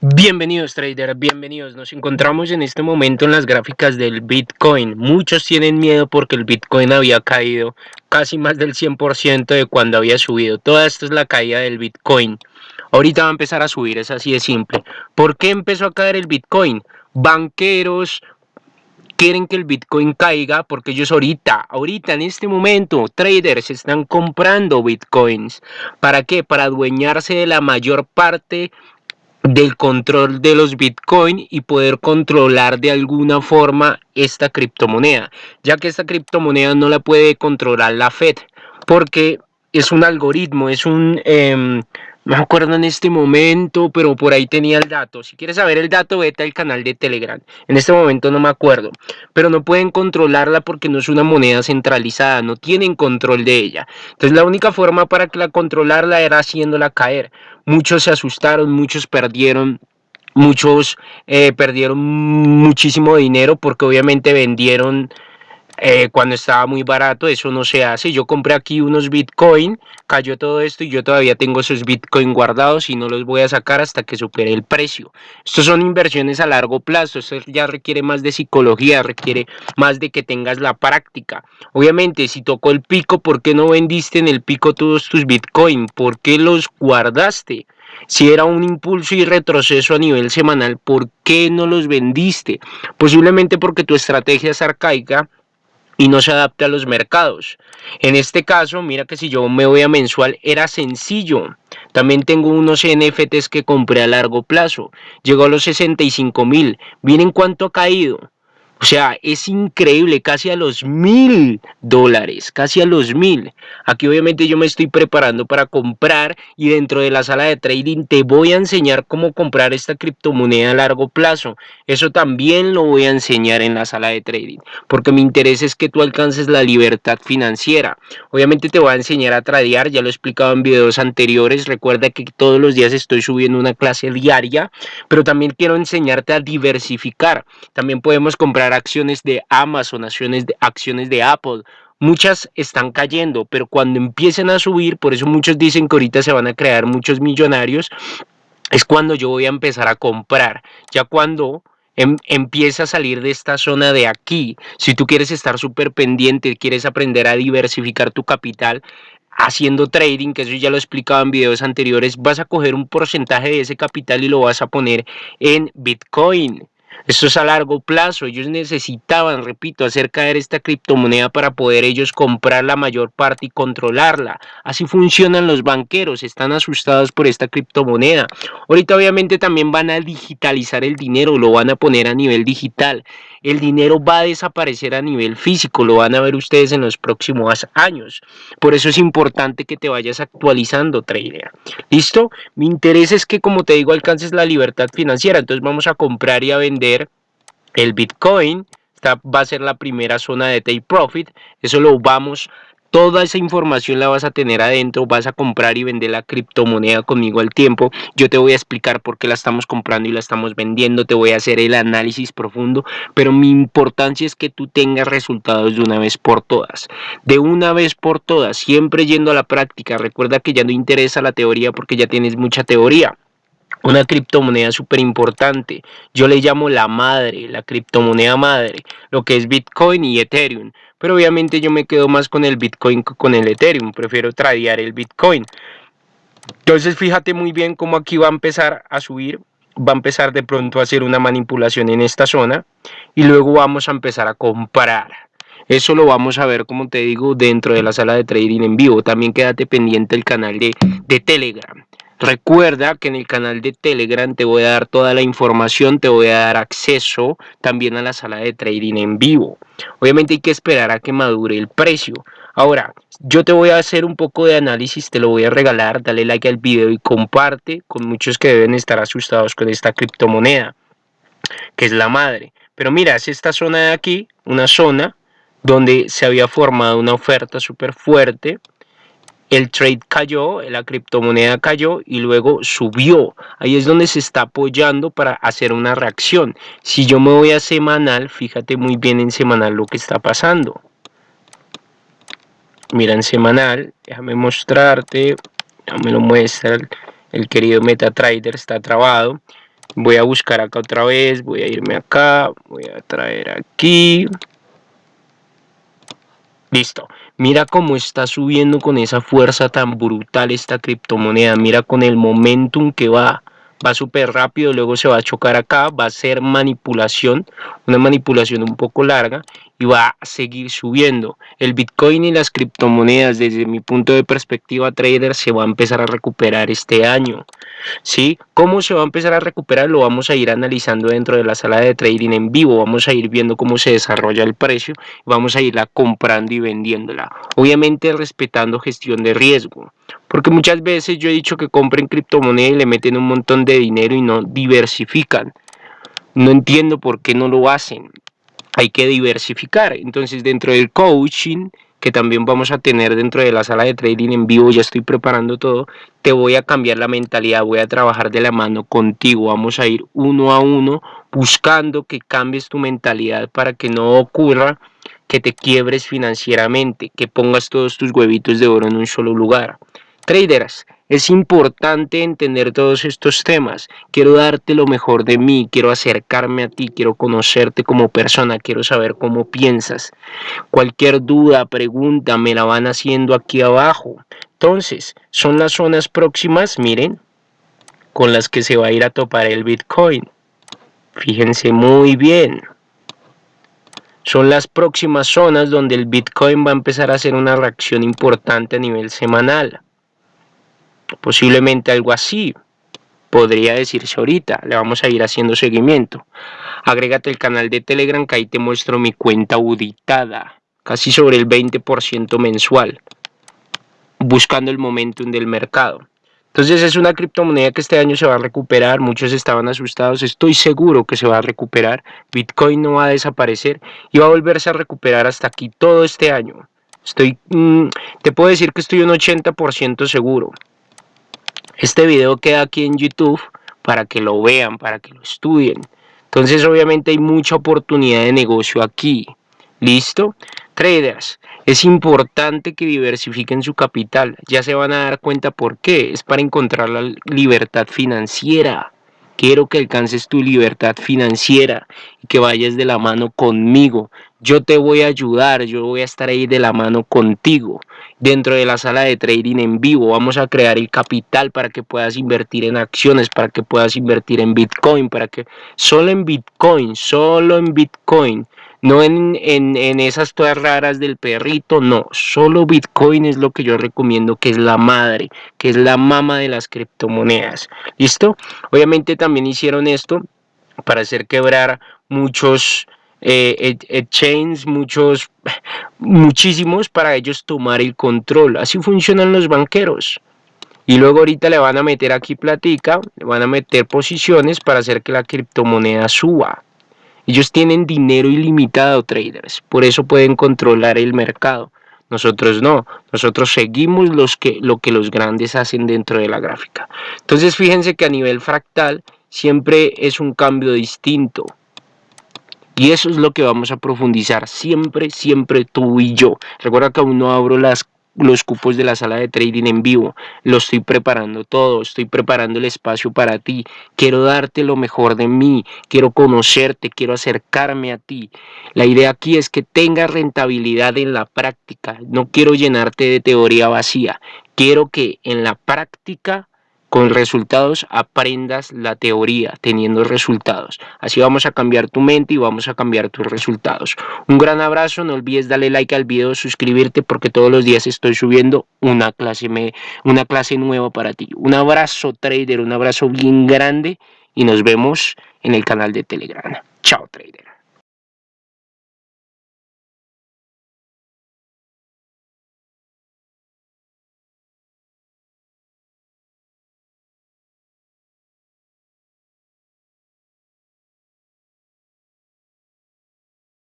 Bienvenidos traders, bienvenidos. Nos encontramos en este momento en las gráficas del Bitcoin. Muchos tienen miedo porque el Bitcoin había caído casi más del 100% de cuando había subido. Toda esto es la caída del Bitcoin. Ahorita va a empezar a subir, es así de simple. ¿Por qué empezó a caer el Bitcoin? Banqueros quieren que el Bitcoin caiga porque ellos ahorita, ahorita en este momento, traders están comprando Bitcoins. ¿Para qué? Para adueñarse de la mayor parte del control de los Bitcoin y poder controlar de alguna forma esta criptomoneda, ya que esta criptomoneda no la puede controlar la Fed, porque es un algoritmo, es un... Eh, no me acuerdo en este momento, pero por ahí tenía el dato. Si quieres saber el dato, vete al canal de Telegram. En este momento no me acuerdo. Pero no pueden controlarla porque no es una moneda centralizada. No tienen control de ella. Entonces la única forma para que la controlarla era haciéndola caer. Muchos se asustaron, muchos perdieron muchos eh, perdieron muchísimo dinero porque obviamente vendieron eh, cuando estaba muy barato, eso no se hace. Yo compré aquí unos Bitcoin, cayó todo esto y yo todavía tengo esos Bitcoin guardados y no los voy a sacar hasta que supere el precio. Estos son inversiones a largo plazo, esto ya requiere más de psicología, requiere más de que tengas la práctica. Obviamente, si tocó el pico, ¿por qué no vendiste en el pico todos tus Bitcoin? ¿Por qué los guardaste? Si era un impulso y retroceso a nivel semanal, ¿por qué no los vendiste? Posiblemente porque tu estrategia es arcaica y no se adapta a los mercados. En este caso, mira que si yo me voy a mensual, era sencillo. También tengo unos NFTs que compré a largo plazo. Llegó a los 65 mil. Miren cuánto ha caído. O sea, es increíble, casi a los mil dólares, casi a los mil. Aquí obviamente yo me estoy preparando para comprar y dentro de la sala de trading te voy a enseñar cómo comprar esta criptomoneda a largo plazo. Eso también lo voy a enseñar en la sala de trading, porque mi interés es que tú alcances la libertad financiera. Obviamente te voy a enseñar a tradear, ya lo he explicado en videos anteriores. Recuerda que todos los días estoy subiendo una clase diaria, pero también quiero enseñarte a diversificar. También podemos comprar acciones de Amazon, acciones de, acciones de Apple. Muchas están cayendo, pero cuando empiecen a subir, por eso muchos dicen que ahorita se van a crear muchos millonarios, es cuando yo voy a empezar a comprar. Ya cuando em, empieza a salir de esta zona de aquí, si tú quieres estar súper pendiente, quieres aprender a diversificar tu capital, haciendo trading, que eso ya lo he explicado en videos anteriores, vas a coger un porcentaje de ese capital y lo vas a poner en Bitcoin. Esto es a largo plazo. Ellos necesitaban, repito, hacer caer esta criptomoneda para poder ellos comprar la mayor parte y controlarla. Así funcionan los banqueros. Están asustados por esta criptomoneda. Ahorita obviamente también van a digitalizar el dinero. Lo van a poner a nivel digital. El dinero va a desaparecer a nivel físico. Lo van a ver ustedes en los próximos años. Por eso es importante que te vayas actualizando, trader. ¿Listo? Mi interés es que, como te digo, alcances la libertad financiera. Entonces vamos a comprar y a vender el Bitcoin. Esta va a ser la primera zona de take profit. Eso lo vamos Toda esa información la vas a tener adentro, vas a comprar y vender la criptomoneda conmigo al tiempo. Yo te voy a explicar por qué la estamos comprando y la estamos vendiendo, te voy a hacer el análisis profundo, pero mi importancia es que tú tengas resultados de una vez por todas. De una vez por todas, siempre yendo a la práctica. Recuerda que ya no interesa la teoría porque ya tienes mucha teoría una criptomoneda súper importante. Yo le llamo la madre, la criptomoneda madre, lo que es Bitcoin y Ethereum. Pero obviamente yo me quedo más con el Bitcoin que con el Ethereum. Prefiero tradear el Bitcoin. Entonces fíjate muy bien cómo aquí va a empezar a subir. Va a empezar de pronto a hacer una manipulación en esta zona. Y luego vamos a empezar a comprar. Eso lo vamos a ver, como te digo, dentro de la sala de trading en vivo. También quédate pendiente del canal de, de Telegram. Recuerda que en el canal de Telegram te voy a dar toda la información, te voy a dar acceso también a la sala de trading en vivo. Obviamente hay que esperar a que madure el precio. Ahora, yo te voy a hacer un poco de análisis, te lo voy a regalar, dale like al video y comparte con muchos que deben estar asustados con esta criptomoneda, que es la madre. Pero mira, es esta zona de aquí, una zona donde se había formado una oferta súper fuerte, el trade cayó, la criptomoneda cayó y luego subió. Ahí es donde se está apoyando para hacer una reacción. Si yo me voy a semanal, fíjate muy bien en semanal lo que está pasando. Mira en semanal, déjame mostrarte, ya me lo muestra el, el querido MetaTrader, está trabado. Voy a buscar acá otra vez, voy a irme acá, voy a traer aquí. Listo. Mira cómo está subiendo con esa fuerza tan brutal esta criptomoneda. Mira con el momentum que va. Va súper rápido, luego se va a chocar acá, va a ser manipulación, una manipulación un poco larga y va a seguir subiendo. El Bitcoin y las criptomonedas desde mi punto de perspectiva trader se va a empezar a recuperar este año. ¿Sí? ¿Cómo se va a empezar a recuperar? Lo vamos a ir analizando dentro de la sala de trading en vivo. Vamos a ir viendo cómo se desarrolla el precio. Vamos a irla comprando y vendiéndola. Obviamente respetando gestión de riesgo. Porque muchas veces yo he dicho que compren criptomonedas y le meten un montón de dinero y no diversifican. No entiendo por qué no lo hacen hay que diversificar. Entonces dentro del coaching que también vamos a tener dentro de la sala de trading en vivo, ya estoy preparando todo, te voy a cambiar la mentalidad, voy a trabajar de la mano contigo, vamos a ir uno a uno buscando que cambies tu mentalidad para que no ocurra que te quiebres financieramente, que pongas todos tus huevitos de oro en un solo lugar. Traders, es importante entender todos estos temas. Quiero darte lo mejor de mí, quiero acercarme a ti, quiero conocerte como persona, quiero saber cómo piensas. Cualquier duda, pregunta, me la van haciendo aquí abajo. Entonces, son las zonas próximas, miren, con las que se va a ir a topar el Bitcoin. Fíjense muy bien. Son las próximas zonas donde el Bitcoin va a empezar a hacer una reacción importante a nivel semanal posiblemente algo así podría decirse ahorita, le vamos a ir haciendo seguimiento. Agrégate el canal de Telegram que ahí te muestro mi cuenta auditada, casi sobre el 20% mensual, buscando el momentum del mercado. Entonces es una criptomoneda que este año se va a recuperar, muchos estaban asustados, estoy seguro que se va a recuperar, Bitcoin no va a desaparecer y va a volverse a recuperar hasta aquí todo este año. Estoy, mm, te puedo decir que estoy un 80% seguro. Este video queda aquí en YouTube para que lo vean, para que lo estudien. Entonces obviamente hay mucha oportunidad de negocio aquí. ¿Listo? Traders, es importante que diversifiquen su capital. Ya se van a dar cuenta por qué. Es para encontrar la libertad financiera. Quiero que alcances tu libertad financiera y que vayas de la mano conmigo. Yo te voy a ayudar, yo voy a estar ahí de la mano contigo. Dentro de la sala de trading en vivo vamos a crear el capital para que puedas invertir en acciones, para que puedas invertir en Bitcoin, para que solo en Bitcoin, solo en Bitcoin no en, en, esas todas raras del perrito, no, solo Bitcoin es lo que yo recomiendo, que es la madre, que es la mama de las criptomonedas, ¿listo? Obviamente también hicieron esto para hacer quebrar muchos eh, exchanges, muchos, muchísimos para ellos tomar el control, así funcionan los banqueros. Y luego ahorita le van a meter aquí platica, le van a meter posiciones para hacer que la criptomoneda suba. Ellos tienen dinero ilimitado, traders, por eso pueden controlar el mercado. Nosotros no, nosotros seguimos los que, lo que los grandes hacen dentro de la gráfica. Entonces fíjense que a nivel fractal siempre es un cambio distinto. Y eso es lo que vamos a profundizar siempre, siempre tú y yo. Recuerda que aún no abro los cupos de la sala de trading en vivo. Lo estoy preparando todo, estoy preparando el espacio para ti. Quiero darte lo mejor de mí, quiero conocerte, quiero acercarme a ti. La idea aquí es que tengas rentabilidad en la práctica. No quiero llenarte de teoría vacía. Quiero que en la práctica con resultados aprendas la teoría teniendo resultados. Así vamos a cambiar tu mente y vamos a cambiar tus resultados. Un gran abrazo, no olvides darle like al video, suscribirte porque todos los días estoy subiendo una clase, una clase nueva para ti. Un abrazo trader, un abrazo bien grande y nos vemos en el canal de Telegram. Chao trader.